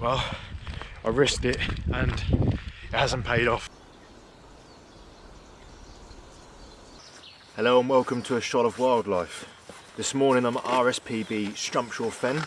Well, I risked it and it hasn't paid off. Hello and welcome to a shot of wildlife. This morning I'm at RSPB Strumpshaw Fen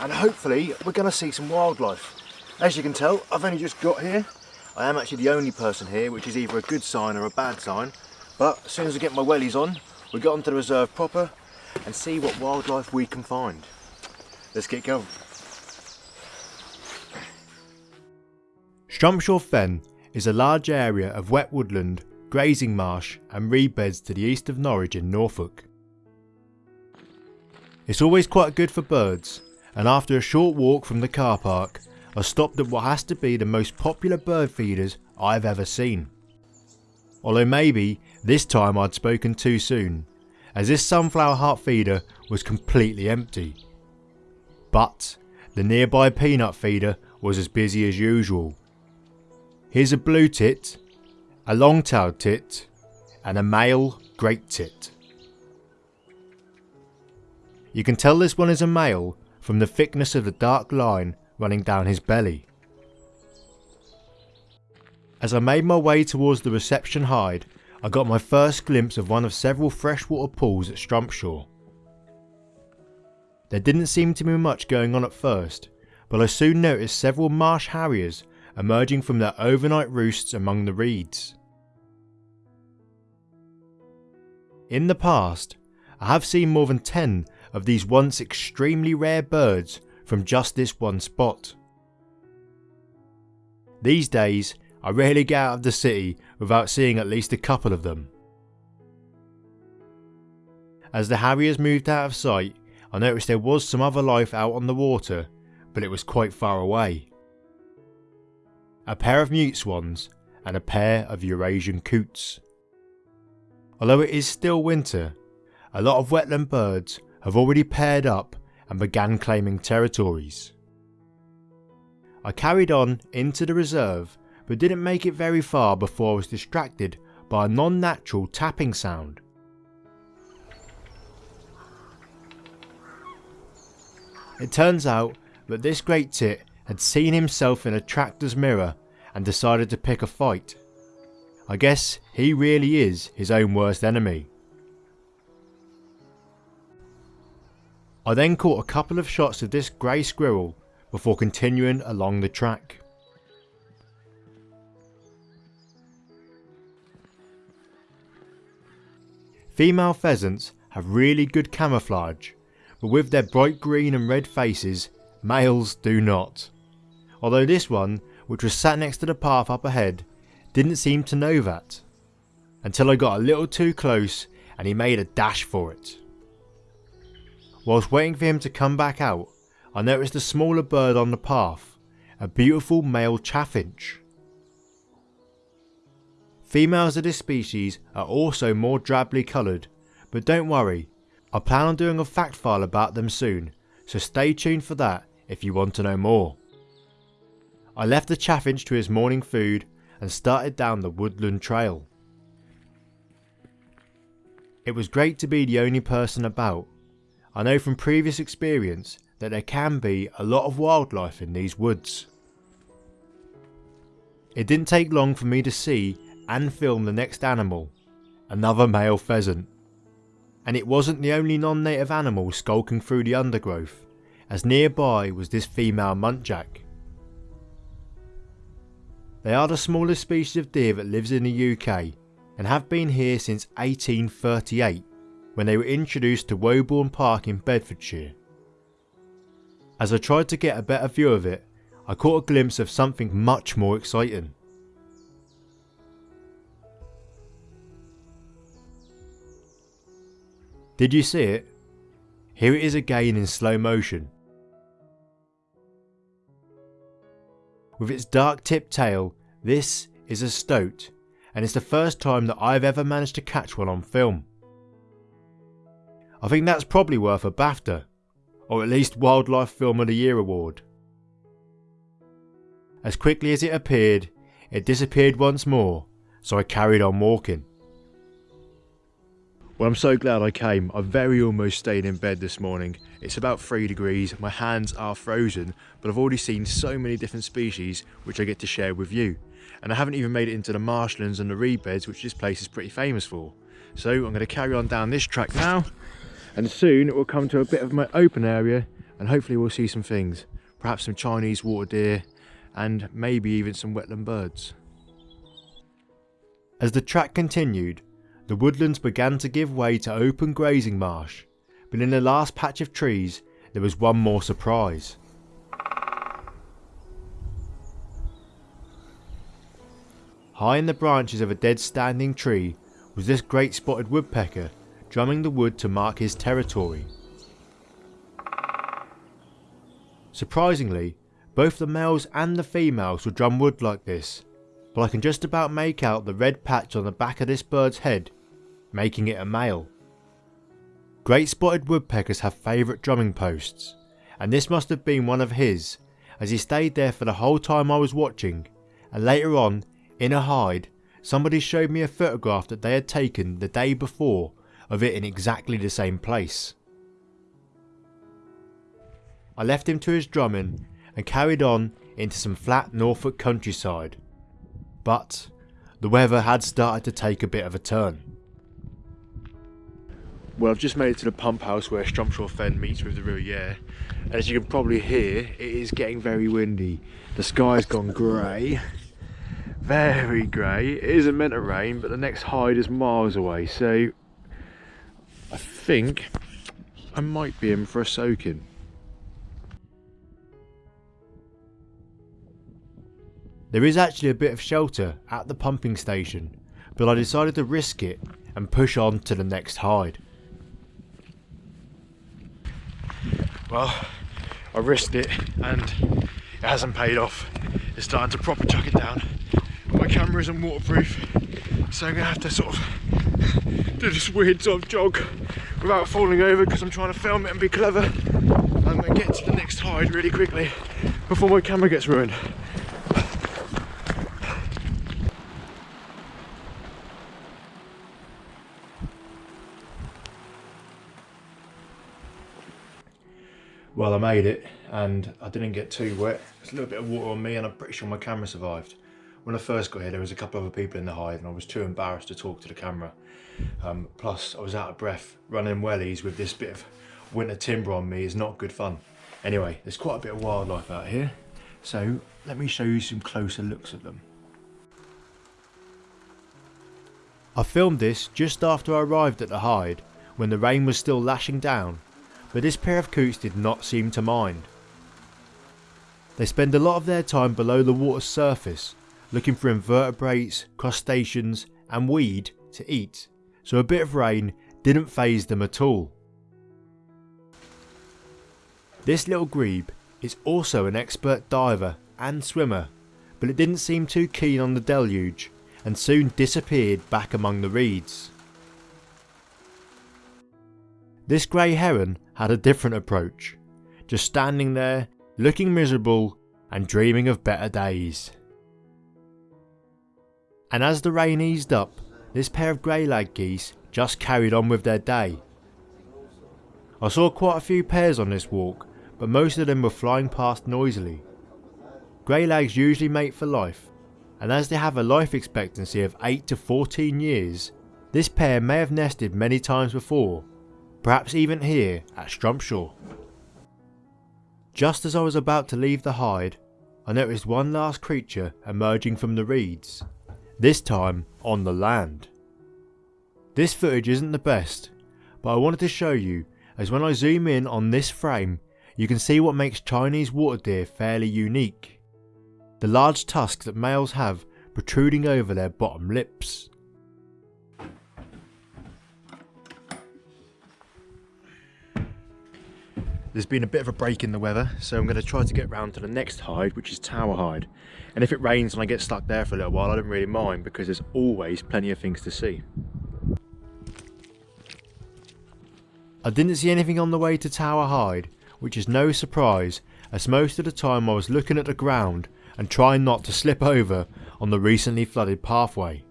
and hopefully we're going to see some wildlife. As you can tell, I've only just got here. I am actually the only person here, which is either a good sign or a bad sign. But as soon as I get my wellies on, we get onto the reserve proper and see what wildlife we can find. Let's get going. Strumpshaw Fen is a large area of wet woodland, grazing marsh and reed beds to the east of Norwich in Norfolk. It's always quite good for birds and after a short walk from the car park I stopped at what has to be the most popular bird feeders I've ever seen. Although maybe this time I'd spoken too soon as this sunflower heart feeder was completely empty. But the nearby peanut feeder was as busy as usual Here's a blue tit, a long-tailed tit, and a male great tit. You can tell this one is a male from the thickness of the dark line running down his belly. As I made my way towards the reception hide, I got my first glimpse of one of several freshwater pools at Strumpshaw. There didn't seem to be much going on at first, but I soon noticed several marsh harriers emerging from their overnight roosts among the reeds. In the past, I have seen more than 10 of these once extremely rare birds from just this one spot. These days, I rarely get out of the city without seeing at least a couple of them. As the Harriers moved out of sight, I noticed there was some other life out on the water, but it was quite far away a pair of mute swans, and a pair of Eurasian coots. Although it is still winter, a lot of wetland birds have already paired up and began claiming territories. I carried on into the reserve but didn't make it very far before I was distracted by a non-natural tapping sound. It turns out that this great tit had seen himself in a tractor's mirror and decided to pick a fight. I guess he really is his own worst enemy. I then caught a couple of shots of this grey squirrel before continuing along the track. Female pheasants have really good camouflage, but with their bright green and red faces, males do not although this one, which was sat next to the path up ahead, didn't seem to know that. Until I got a little too close and he made a dash for it. Whilst waiting for him to come back out, I noticed a smaller bird on the path, a beautiful male chaffinch. Females of this species are also more drably coloured, but don't worry, I plan on doing a fact file about them soon, so stay tuned for that if you want to know more. I left the chaffinch to his morning food and started down the woodland trail. It was great to be the only person about. I know from previous experience that there can be a lot of wildlife in these woods. It didn't take long for me to see and film the next animal, another male pheasant. And it wasn't the only non-native animal skulking through the undergrowth, as nearby was this female muntjac. They are the smallest species of deer that lives in the UK and have been here since 1838 when they were introduced to Woburn Park in Bedfordshire. As I tried to get a better view of it, I caught a glimpse of something much more exciting. Did you see it? Here it is again in slow motion. With its dark tipped tail, this is a stoat, and it's the first time that I've ever managed to catch one on film. I think that's probably worth a BAFTA, or at least Wildlife Film of the Year award. As quickly as it appeared, it disappeared once more, so I carried on walking. Well, I'm so glad I came. I very almost stayed in bed this morning. It's about three degrees, my hands are frozen, but I've already seen so many different species which I get to share with you. And I haven't even made it into the marshlands and the reed beds, which this place is pretty famous for. So I'm going to carry on down this track now, and soon it will come to a bit of my open area, and hopefully we'll see some things. Perhaps some Chinese water deer, and maybe even some wetland birds. As the track continued, the woodlands began to give way to open grazing marsh, but in the last patch of trees there was one more surprise. High in the branches of a dead standing tree was this great spotted woodpecker drumming the wood to mark his territory. Surprisingly, both the males and the females will drum wood like this, but I can just about make out the red patch on the back of this bird's head making it a male. Great spotted woodpeckers have favourite drumming posts, and this must have been one of his, as he stayed there for the whole time I was watching, and later on, in a hide, somebody showed me a photograph that they had taken the day before of it in exactly the same place. I left him to his drumming and carried on into some flat Norfolk countryside. But the weather had started to take a bit of a turn. Well, I've just made it to the pump house where Strumpshaw Fen meets with the River. And as you can probably hear, it is getting very windy. The sky's gone grey. Very grey. It isn't meant to rain, but the next hide is miles away. So I think I might be in for a soaking. There is actually a bit of shelter at the pumping station, but I decided to risk it and push on to the next hide. Well I risked it and it hasn't paid off. It's starting to proper chuck it down. My camera isn't waterproof so I'm gonna have to sort of do this weird sort of jog without falling over because I'm trying to film it and be clever gonna get to the next hide really quickly before my camera gets ruined Well, I made it and I didn't get too wet. There's a little bit of water on me and I'm pretty sure my camera survived. When I first got here, there was a couple of other people in the hide and I was too embarrassed to talk to the camera. Um, plus, I was out of breath. Running wellies with this bit of winter timber on me is not good fun. Anyway, there's quite a bit of wildlife out here. So let me show you some closer looks at them. I filmed this just after I arrived at the hide, when the rain was still lashing down but this pair of coots did not seem to mind. They spend a lot of their time below the water's surface, looking for invertebrates, crustaceans and weed to eat, so a bit of rain didn't phase them at all. This little grebe is also an expert diver and swimmer, but it didn't seem too keen on the deluge and soon disappeared back among the reeds. This grey heron had a different approach, just standing there, looking miserable and dreaming of better days. And as the rain eased up, this pair of grey lag geese just carried on with their day. I saw quite a few pairs on this walk, but most of them were flying past noisily. Grey lags usually mate for life, and as they have a life expectancy of 8 to 14 years, this pair may have nested many times before perhaps even here at Strumpshaw. Just as I was about to leave the hide, I noticed one last creature emerging from the reeds, this time on the land. This footage isn't the best, but I wanted to show you as when I zoom in on this frame you can see what makes Chinese water deer fairly unique. The large tusks that males have protruding over their bottom lips. There's been a bit of a break in the weather, so I'm going to try to get round to the next hide, which is Tower Hide. And if it rains and I get stuck there for a little while, I don't really mind because there's always plenty of things to see. I didn't see anything on the way to Tower Hide, which is no surprise as most of the time I was looking at the ground and trying not to slip over on the recently flooded pathway.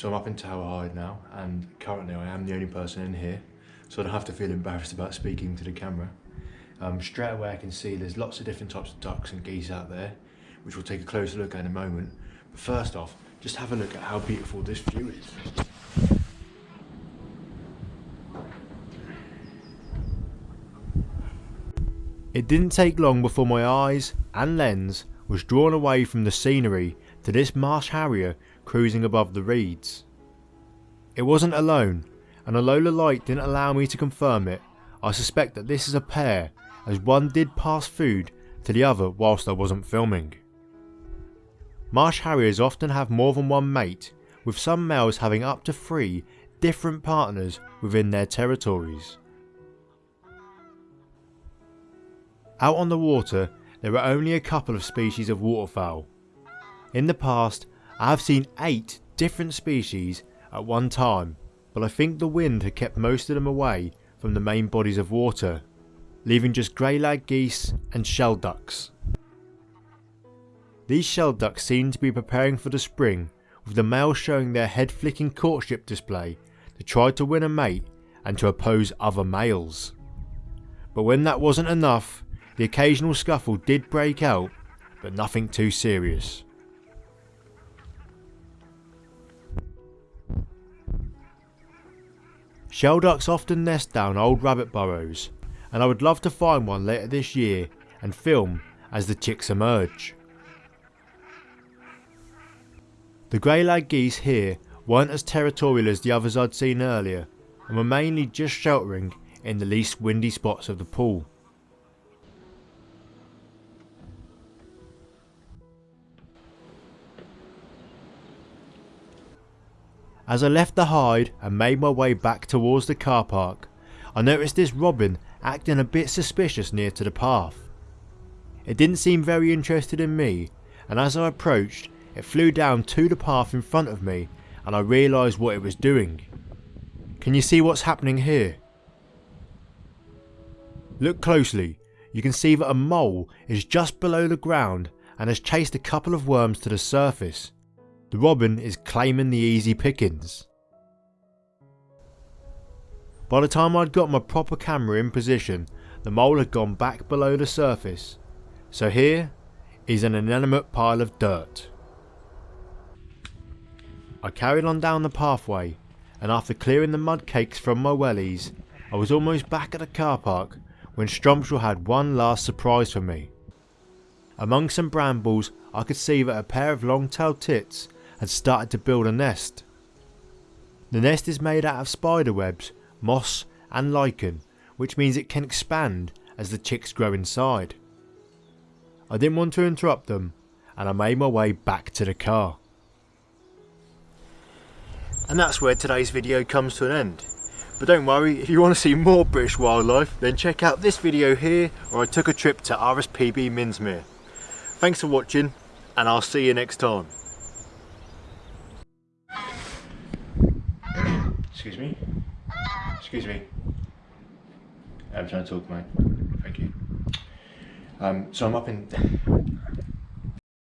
So I'm up in Tower Hide now, and currently I am the only person in here, so I don't have to feel embarrassed about speaking to the camera. Um, straight away I can see there's lots of different types of ducks and geese out there, which we'll take a closer look at in a moment. But first off, just have a look at how beautiful this view is. It didn't take long before my eyes and lens was drawn away from the scenery to this marsh harrier cruising above the reeds. It wasn't alone, and although the light didn't allow me to confirm it, I suspect that this is a pair as one did pass food to the other whilst I wasn't filming. Marsh harriers often have more than one mate, with some males having up to three different partners within their territories. Out on the water, there are only a couple of species of waterfowl. In the past, I have seen 8 different species at one time, but I think the wind had kept most of them away from the main bodies of water, leaving just grey-lag geese and shelducks. These shelducks seem to be preparing for the spring, with the males showing their head flicking courtship display to try to win a mate and to oppose other males. But when that wasn't enough, the occasional scuffle did break out, but nothing too serious. Shelducks often nest down old rabbit burrows, and I would love to find one later this year and film as the chicks emerge. The grey-lag geese here weren't as territorial as the others I'd seen earlier, and were mainly just sheltering in the least windy spots of the pool. As I left the hide and made my way back towards the car park, I noticed this robin acting a bit suspicious near to the path. It didn't seem very interested in me and as I approached it flew down to the path in front of me and I realised what it was doing. Can you see what's happening here? Look closely, you can see that a mole is just below the ground and has chased a couple of worms to the surface. The robin is claiming the easy pickings. By the time I'd got my proper camera in position, the mole had gone back below the surface. So here is an inanimate pile of dirt. I carried on down the pathway and after clearing the mud cakes from my wellies, I was almost back at the car park when Strumpshaw had one last surprise for me. Among some brambles I could see that a pair of long-tailed tits had started to build a nest. The nest is made out of spider webs, moss and lichen, which means it can expand as the chicks grow inside. I didn't want to interrupt them and I made my way back to the car. And that's where today's video comes to an end. But don't worry, if you want to see more British wildlife, then check out this video here where I took a trip to RSPB Minsmere. Thanks for watching, and I'll see you next time. Excuse me. Excuse me. I'm trying to talk, mate. Thank you. Um, so I'm up in